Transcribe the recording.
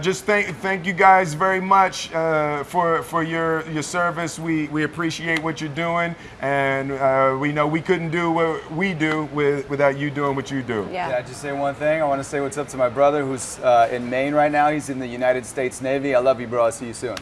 Just thank thank you guys very much uh, for for your your service. We we appreciate what you're doing, and uh, we know we couldn't do what we do with, without you doing what you do. Yeah. Yeah, just say one thing. I want to say what's up to my brother who's uh, in Maine right now. He's in the United States Navy. I love you, bro. I'll see you soon.